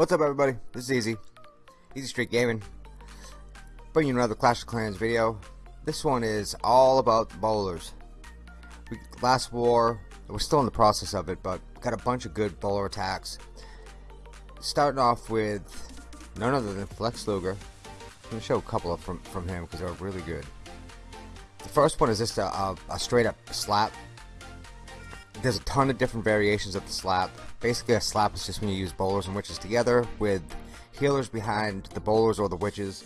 What's up everybody? This is Easy. Easy Street Gaming. Bringing you another Clash of Clans video. This one is all about bowlers. We, last war, we're still in the process of it, but got a bunch of good bowler attacks. Starting off with none other than Flex Luger. I'm going to show a couple of from, from him because they're really good. The first one is just a, a, a straight up slap there's a ton of different variations of the slap. Basically, a slap is just when you use bowlers and witches together with healers behind the bowlers or the witches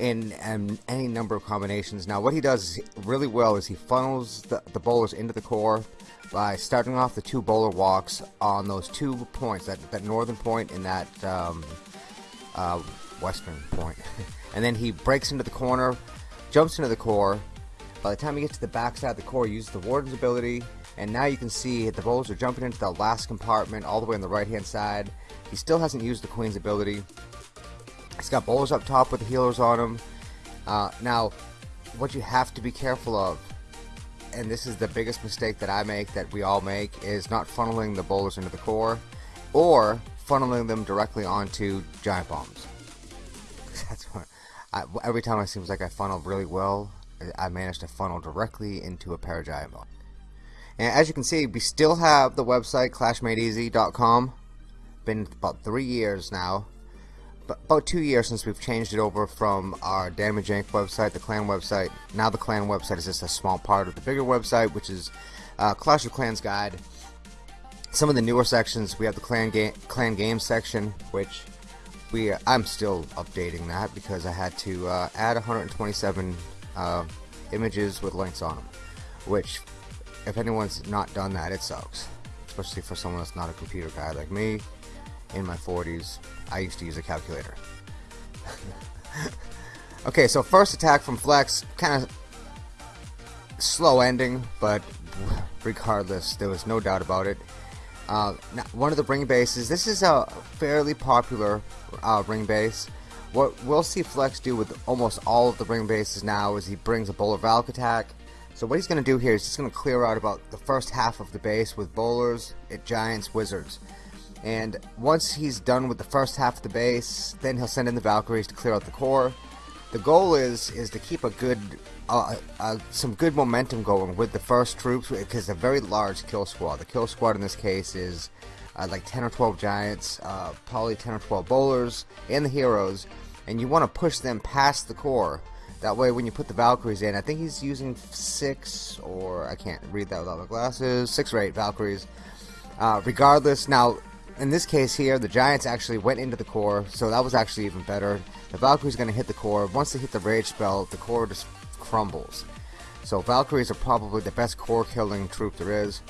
in um, any number of combinations. Now, what he does really well is he funnels the, the bowlers into the core by starting off the two bowler Valks on those two points, that, that northern point and that um, uh, western point. and then he breaks into the corner, jumps into the core. By the time he gets to the backside of the core, he uses the Warden's ability and now you can see the bowlers are jumping into the last compartment all the way on the right hand side he still hasn't used the queen's ability he's got bowlers up top with healers on him uh, now what you have to be careful of and this is the biggest mistake that I make that we all make is not funneling the bowlers into the core or funneling them directly onto giant bombs that's what I, every time it seems like I funnel really well I manage to funnel directly into a pair of giant bombs and as you can see, we still have the website clashmadeeasy.com. Been about three years now. About two years since we've changed it over from our Damage Inc. website, the clan website. Now the clan website is just a small part of the bigger website, which is uh, Clash of Clans Guide. Some of the newer sections, we have the clan game, clan games section, which we I'm still updating that because I had to uh, add 127 uh, images with links on them, which if anyone's not done that, it sucks. Especially for someone that's not a computer guy like me. In my 40s, I used to use a calculator. okay, so first attack from Flex, kind of slow ending, but regardless, there was no doubt about it. Uh, one of the ring bases, this is a fairly popular uh, ring base. What we'll see Flex do with almost all of the ring bases now is he brings a Bowler Valk attack, so what he's going to do here is he's going to clear out about the first half of the base with bowlers, giants, wizards. And once he's done with the first half of the base, then he'll send in the Valkyries to clear out the core. The goal is is to keep a good, uh, uh, some good momentum going with the first troops because a very large kill squad. The kill squad in this case is uh, like 10 or 12 giants, uh, probably 10 or 12 bowlers, and the heroes, and you want to push them past the core that way, when you put the Valkyries in, I think he's using six, or I can't read that without my glasses, six or eight Valkyries. Uh, regardless, now, in this case here, the Giants actually went into the core, so that was actually even better. The Valkyrie's going to hit the core. Once they hit the Rage spell, the core just crumbles. So Valkyries are probably the best core killing troop there is.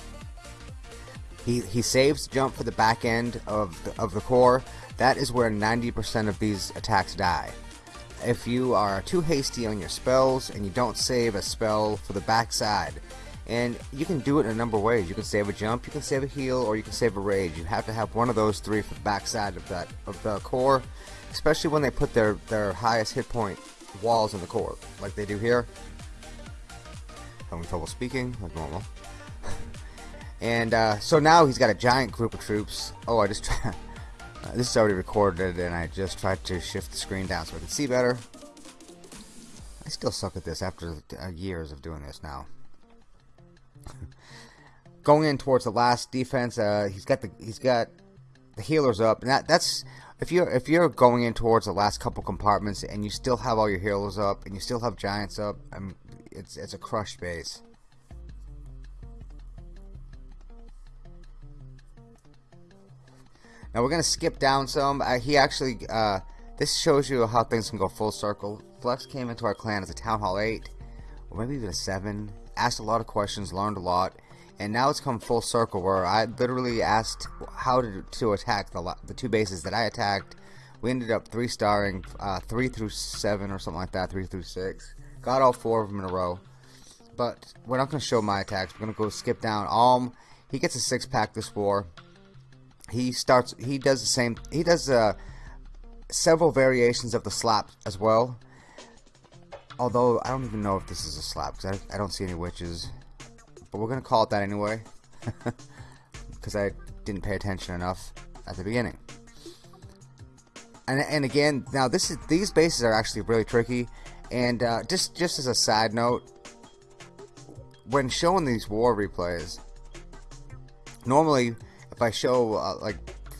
He, he saves jump for the back end of the, of the core. That is where 90% of these attacks die if you are too hasty on your spells and you don't save a spell for the backside. And you can do it in a number of ways. You can save a jump, you can save a heal, or you can save a rage. You have to have one of those three for the backside of that of the core, especially when they put their their highest hit point walls in the core, like they do here. Having trouble speaking, like normal. and uh, so now he's got a giant group of troops. Oh, I just Uh, this is already recorded and I just tried to shift the screen down so I can see better. I still suck at this after uh, years of doing this now. Going in towards the last defense, uh, he's got the he's got the healers up, and that that's if you're if you're going in towards the last couple compartments and you still have all your healers up and you still have giants up, I mean, it's it's a crushed base. Now we're going to skip down some. Uh, he actually, uh, this shows you how things can go full circle. Flex came into our clan as a Town Hall 8, or maybe even a 7. Asked a lot of questions, learned a lot, and now it's come full circle where I literally asked how to, to attack the, the two bases that I attacked We ended up three starring uh, three through seven or something like that, three through six. Got all four of them in a row. But we're not going to show my attacks. We're going to go skip down. Alm, he gets a six pack this war. He starts. He does the same. He does uh, several variations of the slap as well. Although I don't even know if this is a slap because I, I don't see any witches. But we're going to call it that anyway. Because I didn't pay attention enough at the beginning. And, and again, now this is these bases are actually really tricky. And uh, just just as a side note, when showing these war replays, normally if I show uh, like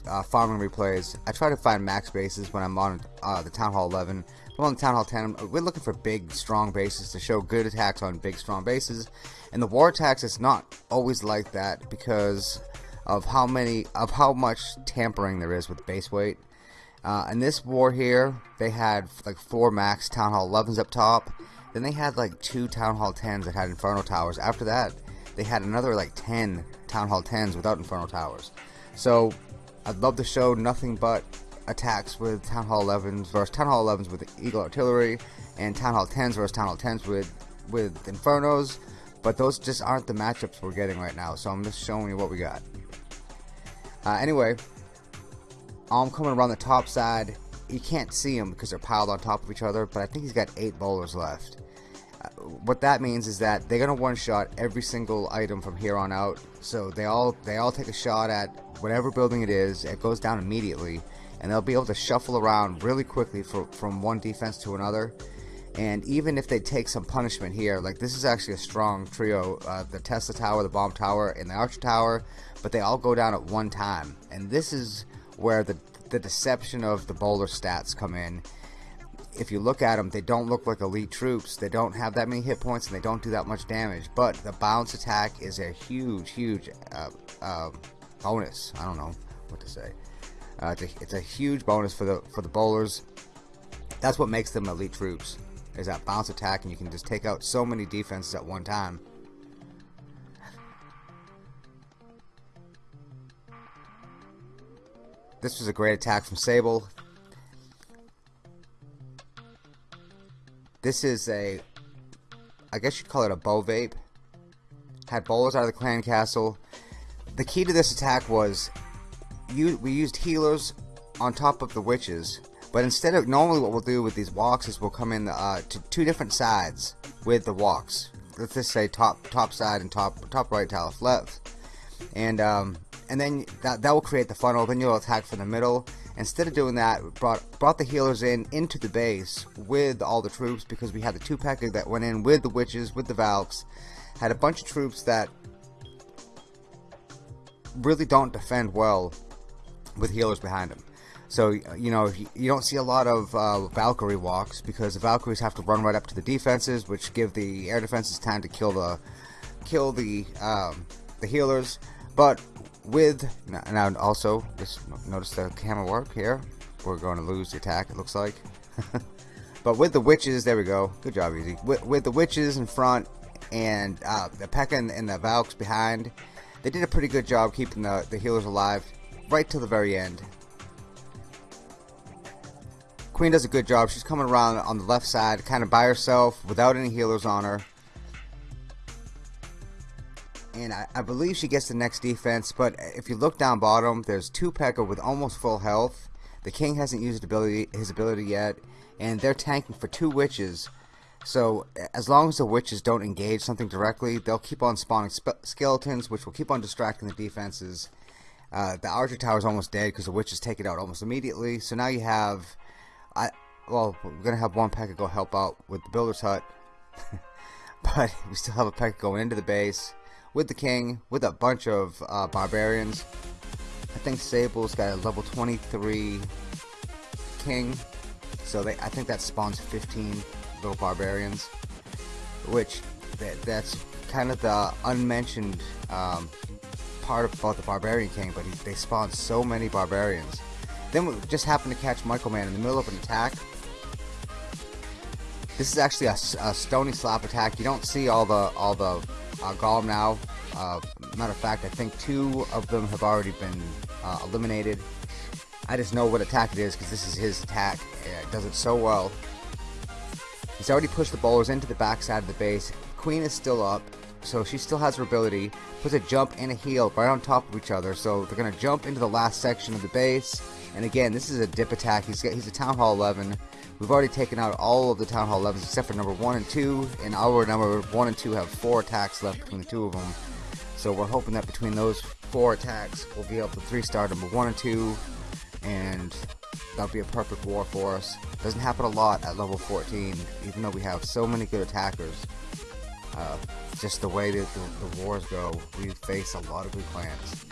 uh, farming replays, I try to find max bases when I'm on uh, the Town Hall 11. On the Town Hall 10. We're looking for big, strong bases to show good attacks on big, strong bases. And the war attacks, is not always like that because of how many, of how much tampering there is with base weight. Uh, in this war here, they had like four max Town Hall 11s up top. Then they had like two Town Hall 10s that had Inferno Towers. After that, they had another like 10 Town Hall 10s without Inferno Towers. So, I'd love to show nothing but attacks with Town Hall 11s versus Town Hall 11s with Eagle Artillery and Town Hall 10s versus Town Hall 10s with, with Infernos. But those just aren't the matchups we're getting right now. So I'm just showing you what we got. Uh, anyway, I'm coming around the top side. You can't see them because they're piled on top of each other, but I think he's got eight bowlers left. Uh, what that means is that they're gonna one-shot every single item from here on out. So they all they all take a shot at whatever building it is. It goes down immediately, and they'll be able to shuffle around really quickly for, from one defense to another. And even if they take some punishment here, like this is actually a strong trio, uh, the Tesla Tower, the Bomb Tower, and the Archer Tower, but they all go down at one time. And this is where the, the deception of the bowler stats come in. If you look at them, they don't look like elite troops. They don't have that many hit points and they don't do that much damage. But the bounce attack is a huge, huge uh, uh, bonus. I don't know what to say. Uh, it's, a, it's a huge bonus for the for the bowlers. That's what makes them elite troops is that bounce attack and you can just take out so many defenses at one time. This was a great attack from Sable. This is a, I guess you'd call it a bow vape. Had bowlers out of the clan castle. The key to this attack was we used healers on top of the witches but instead of normally what we'll do with these Valks is we'll come in uh, to two different sides with the Valks. Let's just say top top side and top top right, top left, and um, and then that that will create the funnel. Then you'll attack from the middle. Instead of doing that, brought brought the healers in into the base with all the troops because we had the two package that went in with the witches with the Valks. Had a bunch of troops that really don't defend well with healers behind them. So, you know, you don't see a lot of uh, Valkyrie walks because the Valkyries have to run right up to the defenses, which give the air defenses time to kill the kill the um, the healers. But with now also just notice the camera work here. We're going to lose the attack. It looks like. but with the witches, there we go. Good job, easy. With, with the witches in front and uh, the P.E.K.K.A. and, and the Valks behind, they did a pretty good job keeping the the healers alive right till the very end. Queen does a good job. She's coming around on the left side, kind of by herself, without any healers on her. And I, I believe she gets the next defense, but if you look down bottom, there's two P.E.K.K.A. with almost full health. The King hasn't used ability, his ability yet, and they're tanking for two witches. So as long as the witches don't engage something directly, they'll keep on spawning skeletons, which will keep on distracting the defenses. Uh, the Archer Tower is almost dead because the witches take it out almost immediately. So now you have I well, we're gonna have one packet go help out with the builder's hut, but we still have a packet going into the base with the king with a bunch of uh, barbarians. I think Sable's got a level 23 king, so they I think that spawns 15 little barbarians, which that, that's kind of the unmentioned um, part about the barbarian king. But he, they spawn so many barbarians then we just happened to catch Michael Man in the middle of an attack. This is actually a, a stony slap attack. You don't see all the all the uh, golem now. Uh, matter of fact, I think two of them have already been uh, eliminated. I just know what attack it is because this is his attack. It does it so well. He's already pushed the bowlers into the backside of the base. Queen is still up, so she still has her ability. Puts a jump and a heal right on top of each other, so they're going to jump into the last section of the base. And again, this is a dip attack. He's got, he's a Town Hall 11. We've already taken out all of the Town Hall 11s except for number 1 and 2, and our number 1 and 2 have 4 attacks left between the two of them. So we're hoping that between those 4 attacks, we'll be able to 3-star number 1 and 2, and that'll be a perfect war for us. Doesn't happen a lot at level 14, even though we have so many good attackers. Uh, just the way that the, the wars go, we face a lot of good clans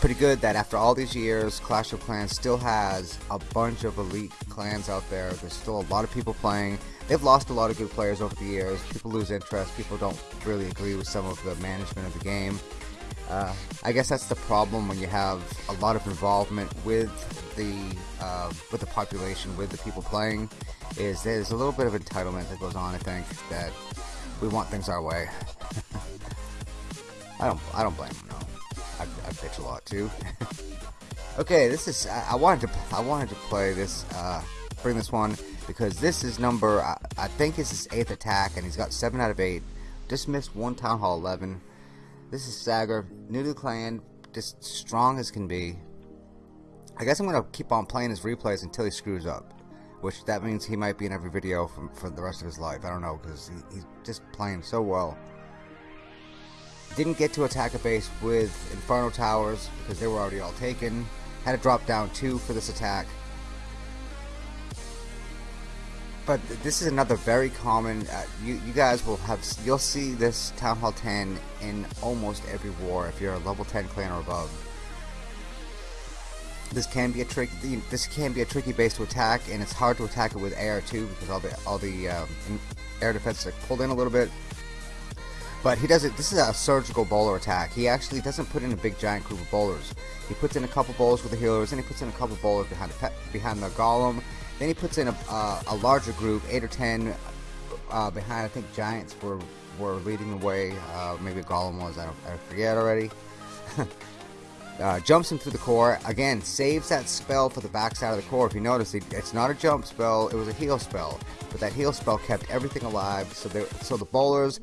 pretty good that after all these years, Clash of Clans still has a bunch of elite clans out there. There's still a lot of people playing. They've lost a lot of good players over the years. People lose interest. People don't really agree with some of the management of the game. Uh, I guess that's the problem when you have a lot of involvement with the uh, with the population, with the people playing. Is there's a little bit of entitlement that goes on. I think that we want things our way. I don't I don't blame them. No. I, I pitch a lot too. okay, this is I, I, wanted to I wanted to play this uh, bring this one because this is number I, I think this is eighth attack and he's got seven out of eight. Just missed one town hall eleven. This is Sagar, new to the clan, just strong as can be. I guess I'm gonna keep on playing his replays until he screws up. Which that means he might be in every video for the rest of his life. I don't know because he, he's just playing so well. Didn't get to attack a base with Inferno Towers because they were already all taken. Had to drop down two for this attack. But this is another very common. Uh, you you guys will have you'll see this Town Hall 10 in almost every war if you're a level 10 clan or above. This can be a trick. This can be a tricky base to attack, and it's hard to attack it with AR2 because all the all the um, air defenses are pulled in a little bit. But he does it. This is a surgical bowler attack. He actually doesn't put in a big giant group of bowlers. He puts in a couple bowlers with the healers, and he puts in a couple bowlers behind the behind the golem. Then he puts in a, uh, a larger group, eight or ten, uh, behind. I think giants were were leading the way. Uh, maybe a golem was. I don't. I forget already. Uh, jumps him through the core. Again, saves that spell for the backside of the core. If you notice, it's not a jump spell. It was a heal spell. But that heal spell kept everything alive. So, so the bowlers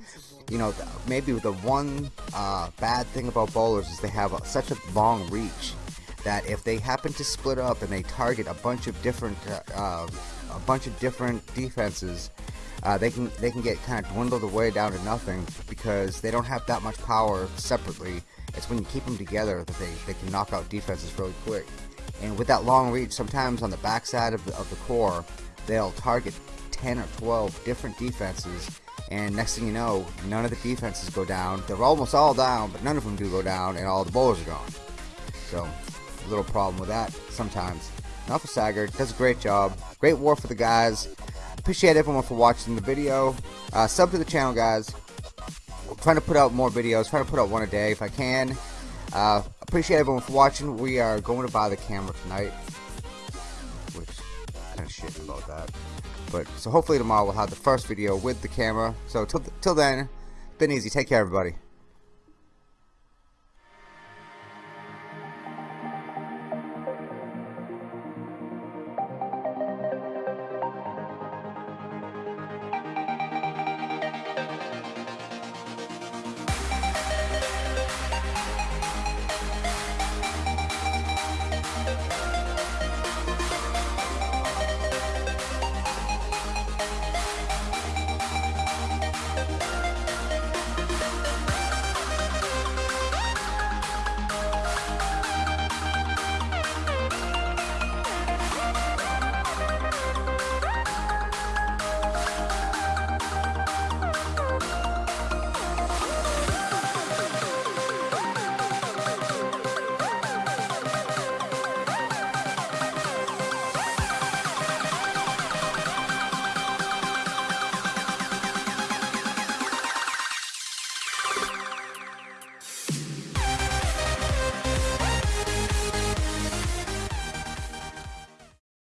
you know, maybe the one uh, bad thing about bowlers is they have a, such a long reach that if they happen to split up and they target a bunch of different uh, uh, a bunch of different defenses, uh, they can they can get kind of dwindled away down to nothing because they don't have that much power separately. It's when you keep them together that they, they can knock out defenses really quick. And with that long reach, sometimes on the backside of the, of the core, they'll target 10 or 12 different defenses and next thing you know, none of the defenses go down. They're almost all down, but none of them do go down, and all the bowlers are gone. So, a little problem with that sometimes. Of Sagar, does a great job. Great war for the guys. Appreciate everyone for watching the video. Uh, sub to the channel, guys. I'm trying to put out more videos, trying to put out one a day if I can. Uh, appreciate everyone for watching. We are going to buy the camera tonight. Which, kind of shit about that. But so hopefully tomorrow we'll have the first video with the camera. So till till then, been easy. Take care, everybody.